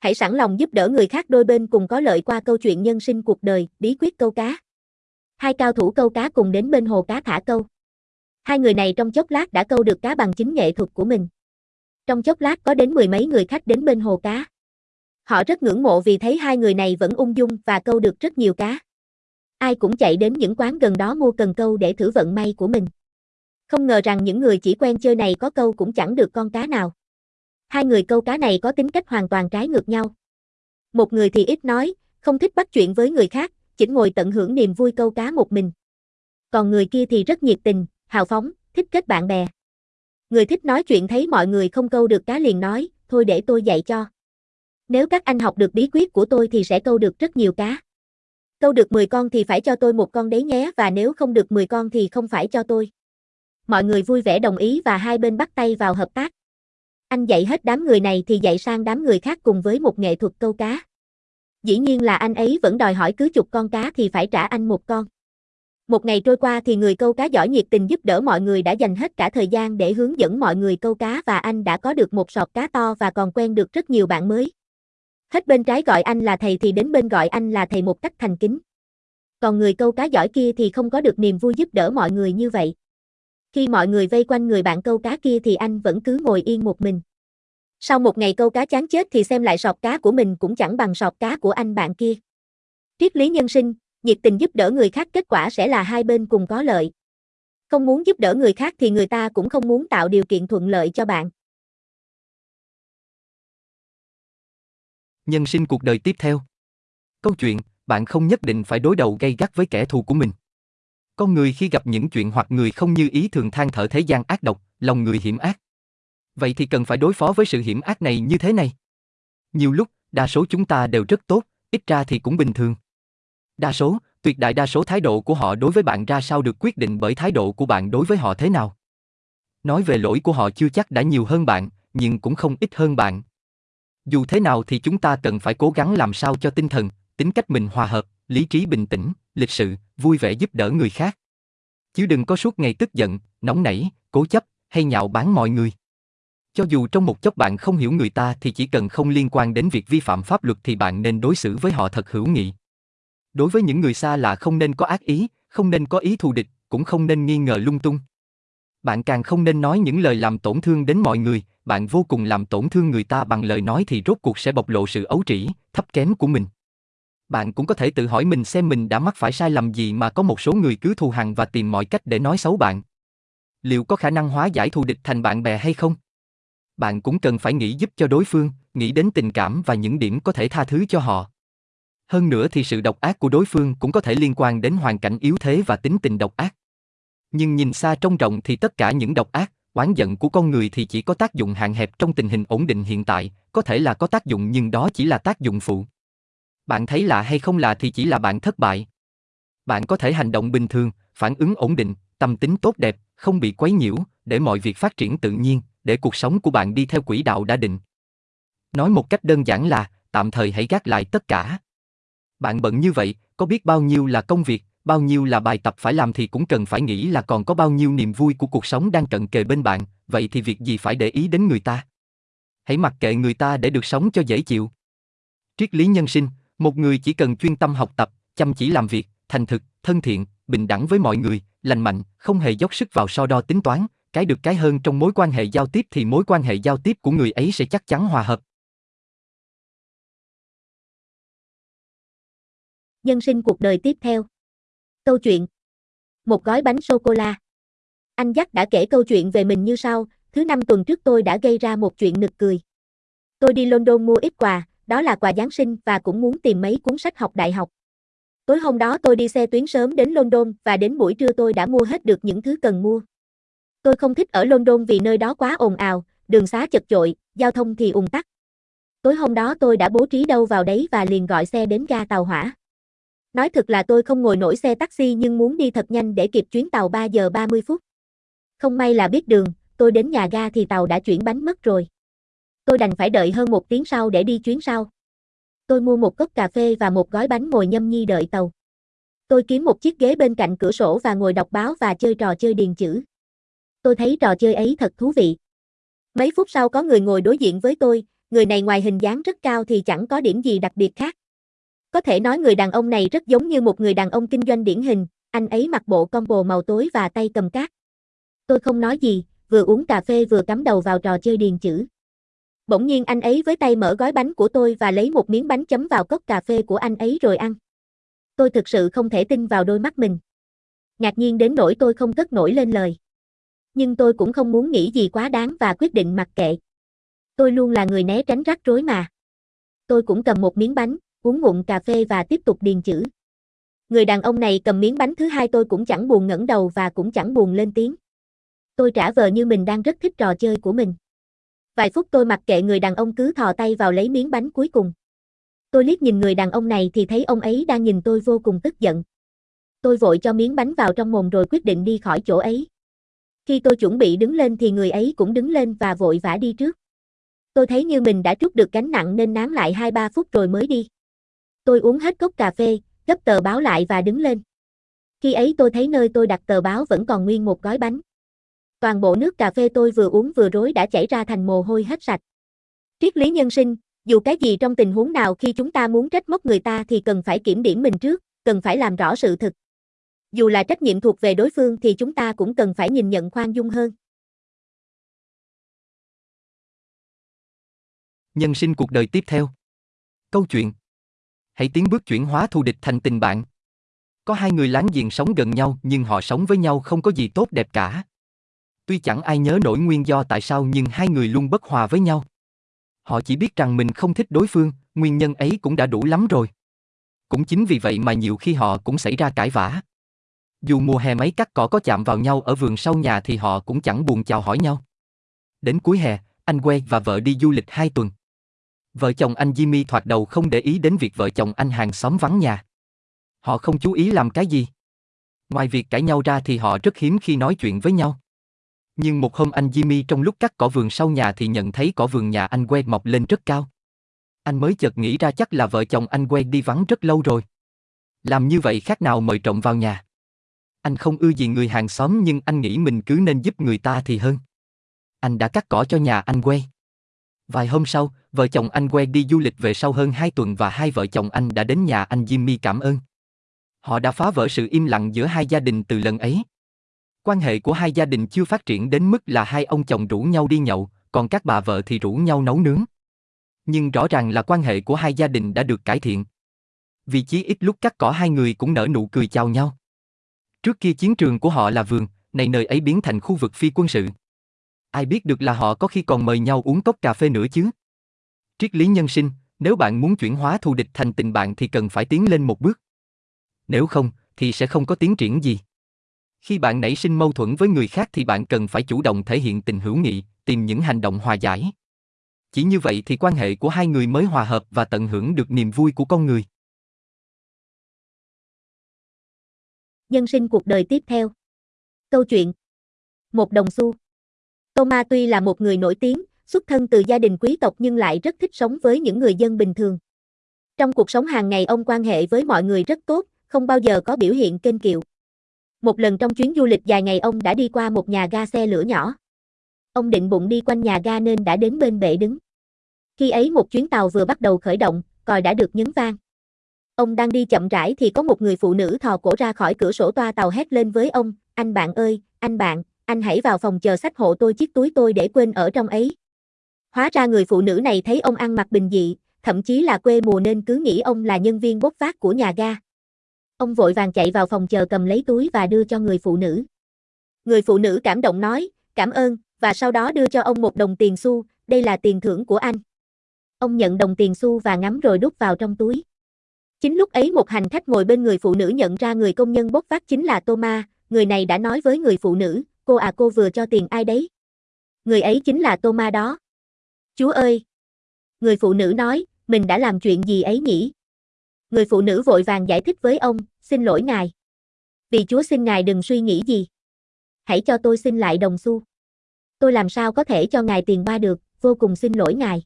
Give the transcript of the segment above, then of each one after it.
Hãy sẵn lòng giúp đỡ người khác đôi bên cùng có lợi qua câu chuyện nhân sinh cuộc đời, bí quyết câu cá. Hai cao thủ câu cá cùng đến bên hồ cá thả câu. Hai người này trong chốc lát đã câu được cá bằng chính nghệ thuật của mình. Trong chốc lát có đến mười mấy người khách đến bên hồ cá. Họ rất ngưỡng mộ vì thấy hai người này vẫn ung dung và câu được rất nhiều cá. Ai cũng chạy đến những quán gần đó mua cần câu để thử vận may của mình. Không ngờ rằng những người chỉ quen chơi này có câu cũng chẳng được con cá nào. Hai người câu cá này có tính cách hoàn toàn trái ngược nhau. Một người thì ít nói, không thích bắt chuyện với người khác, chỉ ngồi tận hưởng niềm vui câu cá một mình. Còn người kia thì rất nhiệt tình, hào phóng, thích kết bạn bè. Người thích nói chuyện thấy mọi người không câu được cá liền nói, thôi để tôi dạy cho. Nếu các anh học được bí quyết của tôi thì sẽ câu được rất nhiều cá. Câu được 10 con thì phải cho tôi một con đấy nhé và nếu không được 10 con thì không phải cho tôi. Mọi người vui vẻ đồng ý và hai bên bắt tay vào hợp tác. Anh dạy hết đám người này thì dạy sang đám người khác cùng với một nghệ thuật câu cá. Dĩ nhiên là anh ấy vẫn đòi hỏi cứ chục con cá thì phải trả anh một con. Một ngày trôi qua thì người câu cá giỏi nhiệt tình giúp đỡ mọi người đã dành hết cả thời gian để hướng dẫn mọi người câu cá và anh đã có được một sọt cá to và còn quen được rất nhiều bạn mới. Hết bên trái gọi anh là thầy thì đến bên gọi anh là thầy một cách thành kính. Còn người câu cá giỏi kia thì không có được niềm vui giúp đỡ mọi người như vậy. Khi mọi người vây quanh người bạn câu cá kia thì anh vẫn cứ ngồi yên một mình. Sau một ngày câu cá chán chết thì xem lại sọt cá của mình cũng chẳng bằng sọt cá của anh bạn kia. Triết lý nhân sinh, nhiệt tình giúp đỡ người khác kết quả sẽ là hai bên cùng có lợi. Không muốn giúp đỡ người khác thì người ta cũng không muốn tạo điều kiện thuận lợi cho bạn. Nhân sinh cuộc đời tiếp theo. Câu chuyện, bạn không nhất định phải đối đầu gay gắt với kẻ thù của mình. Con người khi gặp những chuyện hoặc người không như ý thường than thở thế gian ác độc, lòng người hiểm ác. Vậy thì cần phải đối phó với sự hiểm ác này như thế này. Nhiều lúc, đa số chúng ta đều rất tốt, ít ra thì cũng bình thường. Đa số, tuyệt đại đa số thái độ của họ đối với bạn ra sao được quyết định bởi thái độ của bạn đối với họ thế nào. Nói về lỗi của họ chưa chắc đã nhiều hơn bạn, nhưng cũng không ít hơn bạn. Dù thế nào thì chúng ta cần phải cố gắng làm sao cho tinh thần, tính cách mình hòa hợp, lý trí bình tĩnh, lịch sự, vui vẻ giúp đỡ người khác. Chứ đừng có suốt ngày tức giận, nóng nảy, cố chấp hay nhạo báng mọi người. Cho dù trong một chốc bạn không hiểu người ta thì chỉ cần không liên quan đến việc vi phạm pháp luật thì bạn nên đối xử với họ thật hữu nghị. Đối với những người xa lạ không nên có ác ý, không nên có ý thù địch, cũng không nên nghi ngờ lung tung. Bạn càng không nên nói những lời làm tổn thương đến mọi người, bạn vô cùng làm tổn thương người ta bằng lời nói thì rốt cuộc sẽ bộc lộ sự ấu trĩ, thấp kém của mình. Bạn cũng có thể tự hỏi mình xem mình đã mắc phải sai lầm gì mà có một số người cứ thù hằn và tìm mọi cách để nói xấu bạn. Liệu có khả năng hóa giải thù địch thành bạn bè hay không? Bạn cũng cần phải nghĩ giúp cho đối phương, nghĩ đến tình cảm và những điểm có thể tha thứ cho họ. Hơn nữa thì sự độc ác của đối phương cũng có thể liên quan đến hoàn cảnh yếu thế và tính tình độc ác. Nhưng nhìn xa trông rộng thì tất cả những độc ác, oán giận của con người thì chỉ có tác dụng hạn hẹp trong tình hình ổn định hiện tại, có thể là có tác dụng nhưng đó chỉ là tác dụng phụ. Bạn thấy lạ hay không lạ thì chỉ là bạn thất bại. Bạn có thể hành động bình thường, phản ứng ổn định, tâm tính tốt đẹp, không bị quấy nhiễu, để mọi việc phát triển tự nhiên, để cuộc sống của bạn đi theo quỹ đạo đã định. Nói một cách đơn giản là, tạm thời hãy gác lại tất cả. Bạn bận như vậy, có biết bao nhiêu là công việc, bao nhiêu là bài tập phải làm thì cũng cần phải nghĩ là còn có bao nhiêu niềm vui của cuộc sống đang cận kề bên bạn, vậy thì việc gì phải để ý đến người ta? Hãy mặc kệ người ta để được sống cho dễ chịu. Triết lý nhân sinh, một người chỉ cần chuyên tâm học tập, chăm chỉ làm việc, thành thực, thân thiện, bình đẳng với mọi người, lành mạnh, không hề dốc sức vào so đo tính toán, cái được cái hơn trong mối quan hệ giao tiếp thì mối quan hệ giao tiếp của người ấy sẽ chắc chắn hòa hợp. Nhân sinh cuộc đời tiếp theo. Câu chuyện. Một gói bánh sô-cô-la. Anh Dắt đã kể câu chuyện về mình như sau, thứ năm tuần trước tôi đã gây ra một chuyện nực cười. Tôi đi London mua ít quà, đó là quà Giáng sinh và cũng muốn tìm mấy cuốn sách học đại học. Tối hôm đó tôi đi xe tuyến sớm đến London và đến buổi trưa tôi đã mua hết được những thứ cần mua. Tôi không thích ở London vì nơi đó quá ồn ào, đường xá chật chội, giao thông thì ùn tắc. Tối hôm đó tôi đã bố trí đâu vào đấy và liền gọi xe đến ga tàu hỏa. Nói thật là tôi không ngồi nổi xe taxi nhưng muốn đi thật nhanh để kịp chuyến tàu 3 giờ 30 phút. Không may là biết đường, tôi đến nhà ga thì tàu đã chuyển bánh mất rồi. Tôi đành phải đợi hơn một tiếng sau để đi chuyến sau. Tôi mua một cốc cà phê và một gói bánh ngồi nhâm nhi đợi tàu. Tôi kiếm một chiếc ghế bên cạnh cửa sổ và ngồi đọc báo và chơi trò chơi điền chữ. Tôi thấy trò chơi ấy thật thú vị. Mấy phút sau có người ngồi đối diện với tôi, người này ngoài hình dáng rất cao thì chẳng có điểm gì đặc biệt khác. Có thể nói người đàn ông này rất giống như một người đàn ông kinh doanh điển hình, anh ấy mặc bộ combo màu tối và tay cầm cát. Tôi không nói gì, vừa uống cà phê vừa cắm đầu vào trò chơi điền chữ. Bỗng nhiên anh ấy với tay mở gói bánh của tôi và lấy một miếng bánh chấm vào cốc cà phê của anh ấy rồi ăn. Tôi thực sự không thể tin vào đôi mắt mình. Ngạc nhiên đến nỗi tôi không cất nổi lên lời. Nhưng tôi cũng không muốn nghĩ gì quá đáng và quyết định mặc kệ. Tôi luôn là người né tránh rắc rối mà. Tôi cũng cầm một miếng bánh, uống ngụm cà phê và tiếp tục điền chữ. Người đàn ông này cầm miếng bánh thứ hai tôi cũng chẳng buồn ngẩng đầu và cũng chẳng buồn lên tiếng. Tôi trả vờ như mình đang rất thích trò chơi của mình. Vài phút tôi mặc kệ người đàn ông cứ thò tay vào lấy miếng bánh cuối cùng. Tôi liếc nhìn người đàn ông này thì thấy ông ấy đang nhìn tôi vô cùng tức giận. Tôi vội cho miếng bánh vào trong mồm rồi quyết định đi khỏi chỗ ấy. Khi tôi chuẩn bị đứng lên thì người ấy cũng đứng lên và vội vã đi trước. Tôi thấy như mình đã trút được gánh nặng nên nán lại 2-3 phút rồi mới đi. Tôi uống hết cốc cà phê, gấp tờ báo lại và đứng lên. Khi ấy tôi thấy nơi tôi đặt tờ báo vẫn còn nguyên một gói bánh. Toàn bộ nước cà phê tôi vừa uống vừa rối đã chảy ra thành mồ hôi hết sạch. Triết lý nhân sinh, dù cái gì trong tình huống nào khi chúng ta muốn trách móc người ta thì cần phải kiểm điểm mình trước, cần phải làm rõ sự thực. Dù là trách nhiệm thuộc về đối phương thì chúng ta cũng cần phải nhìn nhận khoan dung hơn. Nhân sinh cuộc đời tiếp theo. Câu chuyện. Hãy tiến bước chuyển hóa thù địch thành tình bạn. Có hai người láng giềng sống gần nhau nhưng họ sống với nhau không có gì tốt đẹp cả. Tuy chẳng ai nhớ nổi nguyên do tại sao nhưng hai người luôn bất hòa với nhau. Họ chỉ biết rằng mình không thích đối phương, nguyên nhân ấy cũng đã đủ lắm rồi. Cũng chính vì vậy mà nhiều khi họ cũng xảy ra cãi vã. Dù mùa hè mấy cắt cỏ có chạm vào nhau ở vườn sau nhà thì họ cũng chẳng buồn chào hỏi nhau. Đến cuối hè, anh que và vợ đi du lịch hai tuần. Vợ chồng anh Jimmy thoạt đầu không để ý đến việc vợ chồng anh hàng xóm vắng nhà. Họ không chú ý làm cái gì. Ngoài việc cãi nhau ra thì họ rất hiếm khi nói chuyện với nhau. Nhưng một hôm anh Jimmy trong lúc cắt cỏ vườn sau nhà thì nhận thấy cỏ vườn nhà anh que mọc lên rất cao. Anh mới chợt nghĩ ra chắc là vợ chồng anh que đi vắng rất lâu rồi. Làm như vậy khác nào mời trộm vào nhà. Anh không ưa gì người hàng xóm nhưng anh nghĩ mình cứ nên giúp người ta thì hơn. Anh đã cắt cỏ cho nhà anh que. Vài hôm sau, vợ chồng anh que đi du lịch về sau hơn 2 tuần và hai vợ chồng anh đã đến nhà anh Jimmy cảm ơn. Họ đã phá vỡ sự im lặng giữa hai gia đình từ lần ấy. Quan hệ của hai gia đình chưa phát triển đến mức là hai ông chồng rủ nhau đi nhậu, còn các bà vợ thì rủ nhau nấu nướng. Nhưng rõ ràng là quan hệ của hai gia đình đã được cải thiện. Vì chí ít lúc cắt cỏ hai người cũng nở nụ cười chào nhau. Trước kia chiến trường của họ là vườn, này nơi ấy biến thành khu vực phi quân sự. Ai biết được là họ có khi còn mời nhau uống cốc cà phê nữa chứ. Triết lý nhân sinh, nếu bạn muốn chuyển hóa thù địch thành tình bạn thì cần phải tiến lên một bước. Nếu không, thì sẽ không có tiến triển gì. Khi bạn nảy sinh mâu thuẫn với người khác thì bạn cần phải chủ động thể hiện tình hữu nghị, tìm những hành động hòa giải. Chỉ như vậy thì quan hệ của hai người mới hòa hợp và tận hưởng được niềm vui của con người. Nhân sinh cuộc đời tiếp theo. Câu chuyện. Một đồng xu. Thomas tuy là một người nổi tiếng, xuất thân từ gia đình quý tộc nhưng lại rất thích sống với những người dân bình thường. Trong cuộc sống hàng ngày ông quan hệ với mọi người rất tốt, không bao giờ có biểu hiện kênh kiệu. Một lần trong chuyến du lịch dài ngày ông đã đi qua một nhà ga xe lửa nhỏ. Ông định bụng đi quanh nhà ga nên đã đến bên bệ đứng. Khi ấy một chuyến tàu vừa bắt đầu khởi động, còi đã được nhấn vang. Ông đang đi chậm rãi thì có một người phụ nữ thò cổ ra khỏi cửa sổ toa tàu hét lên với ông, anh bạn ơi, anh bạn, anh hãy vào phòng chờ sách hộ tôi chiếc túi tôi để quên ở trong ấy. Hóa ra người phụ nữ này thấy ông ăn mặc bình dị, thậm chí là quê mùa nên cứ nghĩ ông là nhân viên bốc vác của nhà ga. Ông vội vàng chạy vào phòng chờ cầm lấy túi và đưa cho người phụ nữ. Người phụ nữ cảm động nói, cảm ơn, và sau đó đưa cho ông một đồng tiền xu, đây là tiền thưởng của anh. Ông nhận đồng tiền xu và ngắm rồi đút vào trong túi. Chính lúc ấy một hành khách ngồi bên người phụ nữ nhận ra người công nhân bốc vác chính là Thomas, người này đã nói với người phụ nữ, cô à cô vừa cho tiền ai đấy? Người ấy chính là Thomas đó. Chúa ơi! Người phụ nữ nói, mình đã làm chuyện gì ấy nhỉ? Người phụ nữ vội vàng giải thích với ông, xin lỗi ngài. Vì Chúa xin ngài đừng suy nghĩ gì. Hãy cho tôi xin lại đồng xu. Tôi làm sao có thể cho ngài tiền ba được, vô cùng xin lỗi ngài.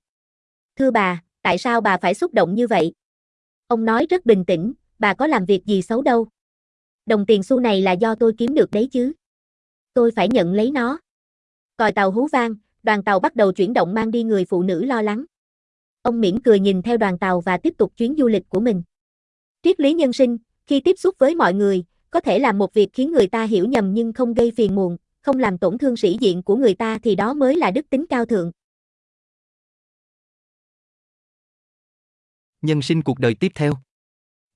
Thưa bà, tại sao bà phải xúc động như vậy? Ông nói rất bình tĩnh, bà có làm việc gì xấu đâu. Đồng tiền xu này là do tôi kiếm được đấy chứ. Tôi phải nhận lấy nó. Còi tàu hú vang, đoàn tàu bắt đầu chuyển động mang đi người phụ nữ lo lắng. Ông mỉm cười nhìn theo đoàn tàu và tiếp tục chuyến du lịch của mình. Triết lý nhân sinh, khi tiếp xúc với mọi người, có thể làm một việc khiến người ta hiểu nhầm nhưng không gây phiền muộn, không làm tổn thương sĩ diện của người ta thì đó mới là đức tính cao thượng. Nhân sinh cuộc đời tiếp theo.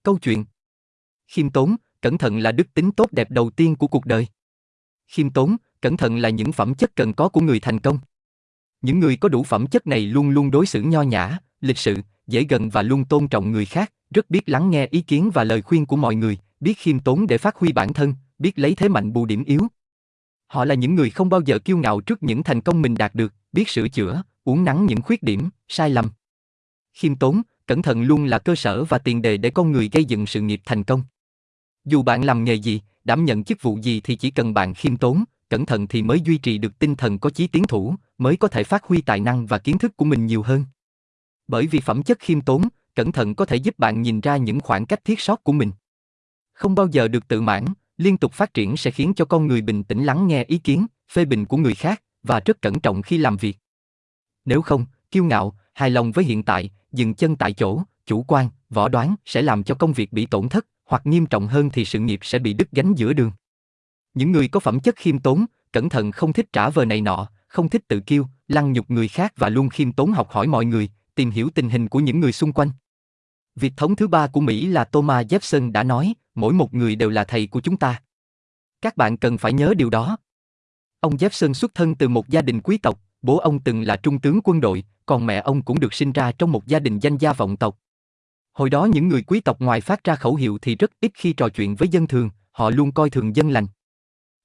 Câu chuyện. Khiêm tốn, cẩn thận là đức tính tốt đẹp đầu tiên của cuộc đời. Khiêm tốn, cẩn thận là những phẩm chất cần có của người thành công. Những người có đủ phẩm chất này luôn luôn đối xử nho nhã, lịch sự, dễ gần và luôn tôn trọng người khác, rất biết lắng nghe ý kiến và lời khuyên của mọi người, biết khiêm tốn để phát huy bản thân, biết lấy thế mạnh bù điểm yếu. Họ là những người không bao giờ kiêu ngạo trước những thành công mình đạt được, biết sửa chữa, uốn nắn những khuyết điểm, sai lầm. Khiêm tốn, cẩn thận luôn là cơ sở và tiền đề để con người gây dựng sự nghiệp thành công. Dù bạn làm nghề gì, đảm nhận chức vụ gì thì chỉ cần bạn khiêm tốn, cẩn thận thì mới duy trì được tinh thần có chí tiến thủ, mới có thể phát huy tài năng và kiến thức của mình nhiều hơn. Bởi vì phẩm chất khiêm tốn, cẩn thận có thể giúp bạn nhìn ra những khoảng cách thiết sót của mình. Không bao giờ được tự mãn, liên tục phát triển sẽ khiến cho con người bình tĩnh lắng nghe ý kiến, phê bình của người khác và rất cẩn trọng khi làm việc. Nếu không, kiêu ngạo, hài lòng với hiện tại, dừng chân tại chỗ, chủ quan, võ đoán sẽ làm cho công việc bị tổn thất, hoặc nghiêm trọng hơn thì sự nghiệp sẽ bị đứt gánh giữa đường. Những người có phẩm chất khiêm tốn, cẩn thận không thích trả vờ này nọ, không thích tự kiêu, lăng nhục người khác và luôn khiêm tốn học hỏi mọi người, tìm hiểu tình hình của những người xung quanh. Việc thống thứ ba của Mỹ là Thomas Jefferson đã nói, mỗi một người đều là thầy của chúng ta. Các bạn cần phải nhớ điều đó. Ông Jefferson xuất thân từ một gia đình quý tộc, bố ông từng là trung tướng quân đội, còn mẹ ông cũng được sinh ra trong một gia đình danh gia vọng tộc. Hồi đó những người quý tộc ngoài phát ra khẩu hiệu thì rất ít khi trò chuyện với dân thường, họ luôn coi thường dân lành.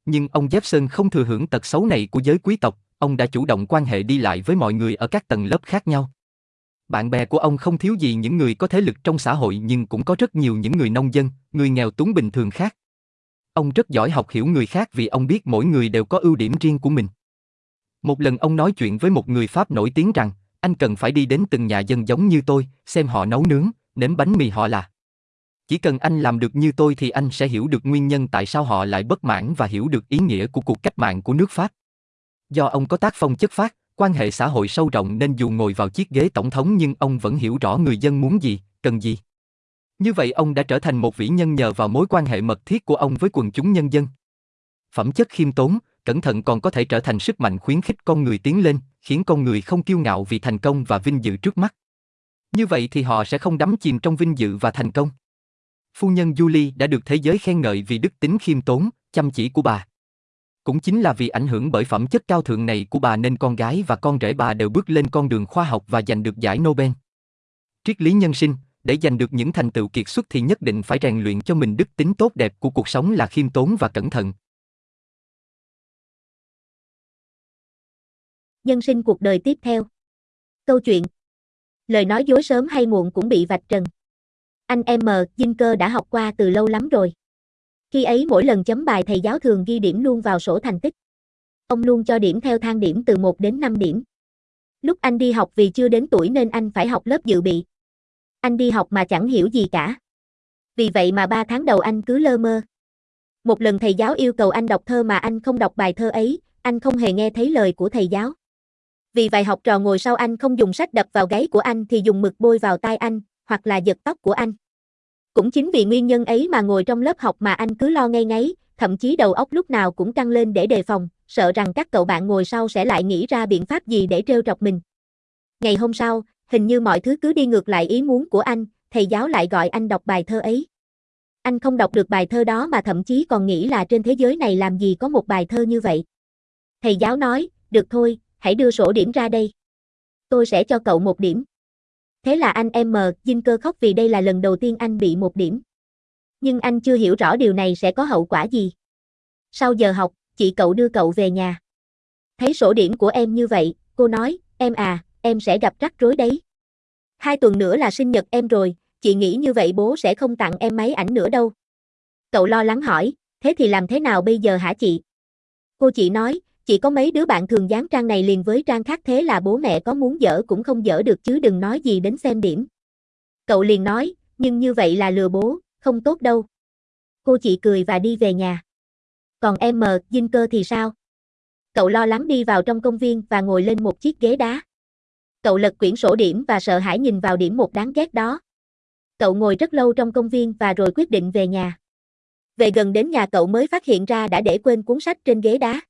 Nhưng ông Jefferson không thừa hưởng tật xấu này của giới quý tộc, ông đã chủ động quan hệ đi lại với mọi người ở các tầng lớp khác nhau. Bạn bè của ông không thiếu gì những người có thế lực trong xã hội nhưng cũng có rất nhiều những người nông dân, người nghèo túng bình thường khác. Ông rất giỏi học hiểu người khác vì ông biết mỗi người đều có ưu điểm riêng của mình. Một lần ông nói chuyện với một người Pháp nổi tiếng rằng, anh cần phải đi đến từng nhà dân giống như tôi, xem họ nấu nướng, nếm bánh mì họ là. Chỉ cần anh làm được như tôi thì anh sẽ hiểu được nguyên nhân tại sao họ lại bất mãn và hiểu được ý nghĩa của cuộc cách mạng của nước Pháp. Do ông có tác phong chất phát, quan hệ xã hội sâu rộng nên dù ngồi vào chiếc ghế tổng thống nhưng ông vẫn hiểu rõ người dân muốn gì, cần gì. Như vậy ông đã trở thành một vĩ nhân nhờ vào mối quan hệ mật thiết của ông với quần chúng nhân dân. Phẩm chất khiêm tốn, cẩn thận còn có thể trở thành sức mạnh khuyến khích con người tiến lên, khiến con người không kiêu ngạo vì thành công và vinh dự trước mắt. Như vậy thì họ sẽ không đắm chìm trong vinh dự và thành công. Phu nhân Julie đã được thế giới khen ngợi vì đức tính khiêm tốn, chăm chỉ của bà. Cũng chính là vì ảnh hưởng bởi phẩm chất cao thượng này của bà nên con gái và con rể bà đều bước lên con đường khoa học và giành được giải Nobel. Triết lý nhân sinh, để giành được những thành tựu kiệt xuất thì nhất định phải rèn luyện cho mình đức tính tốt đẹp của cuộc sống là khiêm tốn và cẩn thận. Nhân sinh cuộc đời tiếp theo. Câu chuyện. Lời nói dối sớm hay muộn cũng bị vạch trần. Anh M. Dinh cơ đã học qua từ lâu lắm rồi. Khi ấy mỗi lần chấm bài thầy giáo thường ghi điểm luôn vào sổ thành tích. Ông luôn cho điểm theo thang điểm từ 1 đến 5 điểm. Lúc anh đi học vì chưa đến tuổi nên anh phải học lớp dự bị. Anh đi học mà chẳng hiểu gì cả. Vì vậy mà 3 tháng đầu anh cứ lơ mơ. Một lần thầy giáo yêu cầu anh đọc thơ mà anh không đọc bài thơ ấy, anh không hề nghe thấy lời của thầy giáo. Vì vài học trò ngồi sau anh không dùng sách đập vào gáy của anh thì dùng mực bôi vào tai anh, hoặc là giật tóc của anh. Cũng chính vì nguyên nhân ấy mà ngồi trong lớp học mà anh cứ lo ngay ngáy, thậm chí đầu óc lúc nào cũng căng lên để đề phòng, sợ rằng các cậu bạn ngồi sau sẽ lại nghĩ ra biện pháp gì để trêu trọc mình. Ngày hôm sau, hình như mọi thứ cứ đi ngược lại ý muốn của anh, thầy giáo lại gọi anh đọc bài thơ ấy. Anh không đọc được bài thơ đó mà thậm chí còn nghĩ là trên thế giới này làm gì có một bài thơ như vậy. Thầy giáo nói, được thôi, hãy đưa sổ điểm ra đây. Tôi sẽ cho cậu một điểm. Thế là anh em mờ, Dinh cơ khóc vì đây là lần đầu tiên anh bị một điểm. Nhưng anh chưa hiểu rõ điều này sẽ có hậu quả gì. Sau giờ học, chị cậu đưa cậu về nhà. Thấy sổ điểm của em như vậy, cô nói, em à, em sẽ gặp rắc rối đấy. Hai tuần nữa là sinh nhật em rồi, chị nghĩ như vậy bố sẽ không tặng em máy ảnh nữa đâu. Cậu lo lắng hỏi, thế thì làm thế nào bây giờ hả chị? Cô chị nói, chỉ có mấy đứa bạn thường dán trang này liền với trang khác thế là bố mẹ có muốn dở cũng không dở được chứ đừng nói gì đến xem điểm. Cậu liền nói, nhưng như vậy là lừa bố, không tốt đâu. Cô chị cười và đi về nhà. Còn em mờ, dinh cơ thì sao? Cậu lo lắng đi vào trong công viên và ngồi lên một chiếc ghế đá. Cậu lật quyển sổ điểm và sợ hãi nhìn vào điểm một đáng ghét đó. Cậu ngồi rất lâu trong công viên và rồi quyết định về nhà. Về gần đến nhà cậu mới phát hiện ra đã để quên cuốn sách trên ghế đá.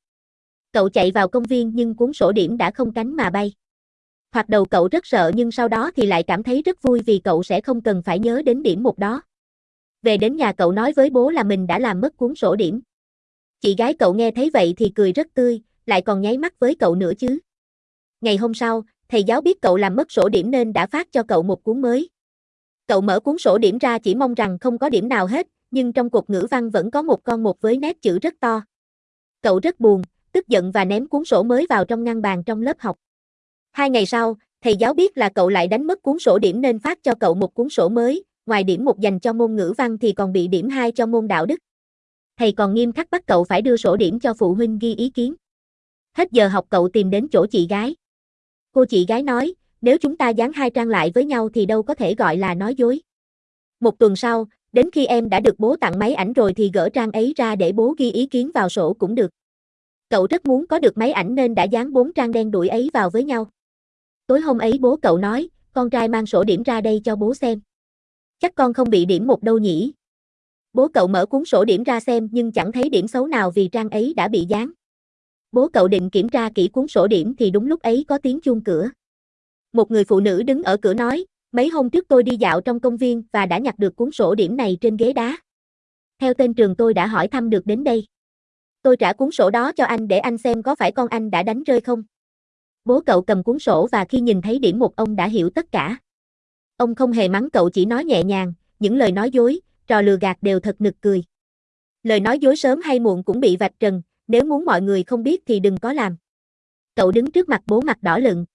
Cậu chạy vào công viên nhưng cuốn sổ điểm đã không cánh mà bay. Hoặc đầu cậu rất sợ nhưng sau đó thì lại cảm thấy rất vui vì cậu sẽ không cần phải nhớ đến điểm một đó. Về đến nhà cậu nói với bố là mình đã làm mất cuốn sổ điểm. Chị gái cậu nghe thấy vậy thì cười rất tươi, lại còn nháy mắt với cậu nữa chứ. Ngày hôm sau, thầy giáo biết cậu làm mất sổ điểm nên đã phát cho cậu một cuốn mới. Cậu mở cuốn sổ điểm ra chỉ mong rằng không có điểm nào hết, nhưng trong cột ngữ văn vẫn có một con một với nét chữ rất to. Cậu rất buồn, tức giận và ném cuốn sổ mới vào trong ngăn bàn trong lớp học. Hai ngày sau, thầy giáo biết là cậu lại đánh mất cuốn sổ điểm nên phát cho cậu một cuốn sổ mới, ngoài điểm một dành cho môn ngữ văn thì còn bị điểm 2 cho môn đạo đức. Thầy còn nghiêm khắc bắt cậu phải đưa sổ điểm cho phụ huynh ghi ý kiến. Hết giờ học cậu tìm đến chỗ chị gái. Cô chị gái nói, nếu chúng ta dán hai trang lại với nhau thì đâu có thể gọi là nói dối. Một tuần sau, đến khi em đã được bố tặng máy ảnh rồi thì gỡ trang ấy ra để bố ghi ý kiến vào sổ cũng được. Cậu rất muốn có được máy ảnh nên đã dán bốn trang đen đuổi ấy vào với nhau. Tối hôm ấy bố cậu nói, con trai mang sổ điểm ra đây cho bố xem. Chắc con không bị điểm một đâu nhỉ. Bố cậu mở cuốn sổ điểm ra xem nhưng chẳng thấy điểm xấu nào vì trang ấy đã bị dán. Bố cậu định kiểm tra kỹ cuốn sổ điểm thì đúng lúc ấy có tiếng chuông cửa. Một người phụ nữ đứng ở cửa nói, mấy hôm trước tôi đi dạo trong công viên và đã nhặt được cuốn sổ điểm này trên ghế đá. Theo tên trường tôi đã hỏi thăm được đến đây. Tôi trả cuốn sổ đó cho anh để anh xem có phải con anh đã đánh rơi không. Bố cậu cầm cuốn sổ và khi nhìn thấy điểm một ông đã hiểu tất cả. Ông không hề mắng cậu chỉ nói nhẹ nhàng, những lời nói dối, trò lừa gạt đều thật nực cười. Lời nói dối sớm hay muộn cũng bị vạch trần, nếu muốn mọi người không biết thì đừng có làm. Cậu đứng trước mặt bố mặt đỏ lựng.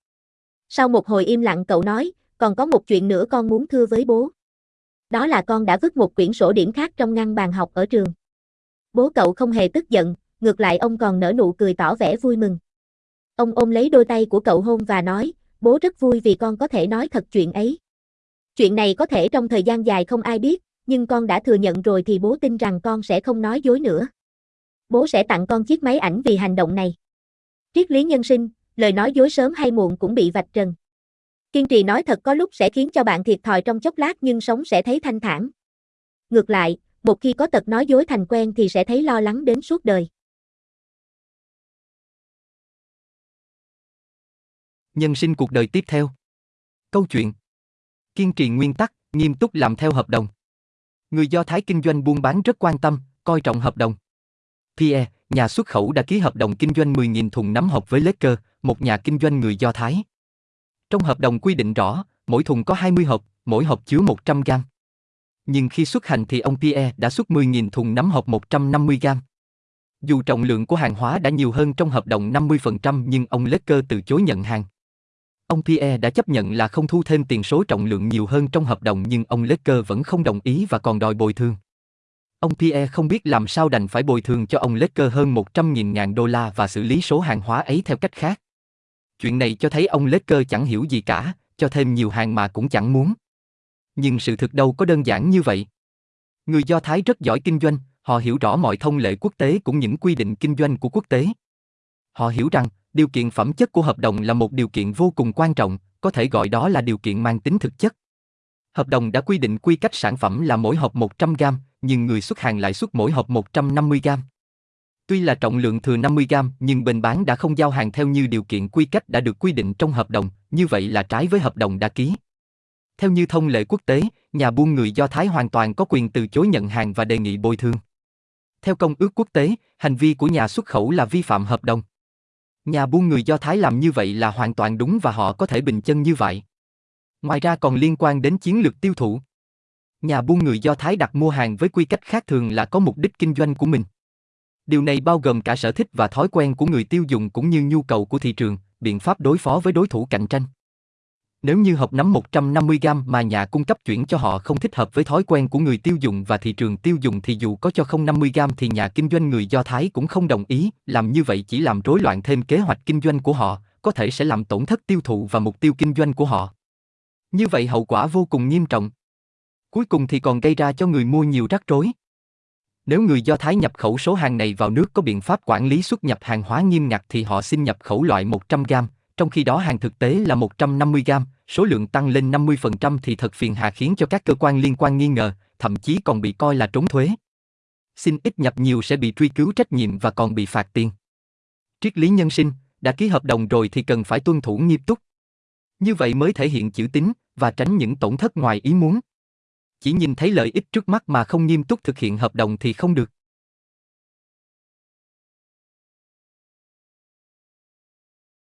Sau một hồi im lặng cậu nói, còn có một chuyện nữa con muốn thưa với bố. Đó là con đã vứt một quyển sổ điểm khác trong ngăn bàn học ở trường. Bố cậu không hề tức giận, ngược lại ông còn nở nụ cười tỏ vẻ vui mừng. Ông ôm lấy đôi tay của cậu hôn và nói, bố rất vui vì con có thể nói thật chuyện ấy. Chuyện này có thể trong thời gian dài không ai biết, nhưng con đã thừa nhận rồi thì bố tin rằng con sẽ không nói dối nữa. Bố sẽ tặng con chiếc máy ảnh vì hành động này. Triết lý nhân sinh, lời nói dối sớm hay muộn cũng bị vạch trần. Kiên trì nói thật có lúc sẽ khiến cho bạn thiệt thòi trong chốc lát nhưng sống sẽ thấy thanh thản. Ngược lại, một khi có tật nói dối thành quen thì sẽ thấy lo lắng đến suốt đời. Nhân sinh cuộc đời tiếp theo. Câu chuyện. Kiên trì nguyên tắc, nghiêm túc làm theo hợp đồng. Người Do Thái kinh doanh buôn bán rất quan tâm, coi trọng hợp đồng. Pierre, nhà xuất khẩu đã ký hợp đồng kinh doanh 10.000 thùng nấm hộp với Lecker, một nhà kinh doanh người Do Thái. Trong hợp đồng quy định rõ, mỗi thùng có 20 hộp, mỗi hộp chứa 100 gram. Nhưng khi xuất hành thì ông Pierre đã xuất 10.000 thùng nắm hộp 150 gram. Dù trọng lượng của hàng hóa đã nhiều hơn trong hợp đồng 50% nhưng ông Lecker từ chối nhận hàng. Ông Pierre đã chấp nhận là không thu thêm tiền số trọng lượng nhiều hơn trong hợp đồng nhưng ông Lecker vẫn không đồng ý và còn đòi bồi thường. Ông Pierre không biết làm sao đành phải bồi thường cho ông Lecker hơn 100.000 ngàn đô la và xử lý số hàng hóa ấy theo cách khác. Chuyện này cho thấy ông Lecker chẳng hiểu gì cả, cho thêm nhiều hàng mà cũng chẳng muốn. Nhưng sự thực đâu có đơn giản như vậy. Người Do Thái rất giỏi kinh doanh, họ hiểu rõ mọi thông lệ quốc tế cũng những quy định kinh doanh của quốc tế. Họ hiểu rằng, điều kiện phẩm chất của hợp đồng là một điều kiện vô cùng quan trọng, có thể gọi đó là điều kiện mang tính thực chất. Hợp đồng đã quy định quy cách sản phẩm là mỗi hộp 100 gram, nhưng người xuất hàng lại xuất mỗi hộp 150 gram. Tuy là trọng lượng thừa 50 gram, nhưng bên bán đã không giao hàng theo như điều kiện quy cách đã được quy định trong hợp đồng, như vậy là trái với hợp đồng đã ký. Theo như thông lệ quốc tế, nhà buôn người Do Thái hoàn toàn có quyền từ chối nhận hàng và đề nghị bồi thường. Theo công ước quốc tế, hành vi của nhà xuất khẩu là vi phạm hợp đồng. Nhà buôn người Do Thái làm như vậy là hoàn toàn đúng và họ có thể bình chân như vậy. Ngoài ra còn liên quan đến chiến lược tiêu thụ. Nhà buôn người Do Thái đặt mua hàng với quy cách khác thường là có mục đích kinh doanh của mình. Điều này bao gồm cả sở thích và thói quen của người tiêu dùng cũng như nhu cầu của thị trường, biện pháp đối phó với đối thủ cạnh tranh. Nếu như hộp nấm 150g mà nhà cung cấp chuyển cho họ không thích hợp với thói quen của người tiêu dùng và thị trường tiêu dùng thì dù có cho không 50g thì nhà kinh doanh người Do Thái cũng không đồng ý, làm như vậy chỉ làm rối loạn thêm kế hoạch kinh doanh của họ, có thể sẽ làm tổn thất tiêu thụ và mục tiêu kinh doanh của họ. Như vậy hậu quả vô cùng nghiêm trọng. Cuối cùng thì còn gây ra cho người mua nhiều rắc rối. Nếu người Do Thái nhập khẩu số hàng này vào nước có biện pháp quản lý xuất nhập hàng hóa nghiêm ngặt thì họ xin nhập khẩu loại 100 gram, trong khi đó hàng thực tế là 150 gram, số lượng tăng lên 50% thì thật phiền hà khiến cho các cơ quan liên quan nghi ngờ, thậm chí còn bị coi là trốn thuế. Xin ít nhập nhiều sẽ bị truy cứu trách nhiệm và còn bị phạt tiền. Triết lý nhân sinh, đã ký hợp đồng rồi thì cần phải tuân thủ nghiêm túc. Như vậy mới thể hiện chữ tín và tránh những tổn thất ngoài ý muốn. Chỉ nhìn thấy lợi ích trước mắt mà không nghiêm túc thực hiện hợp đồng thì không được.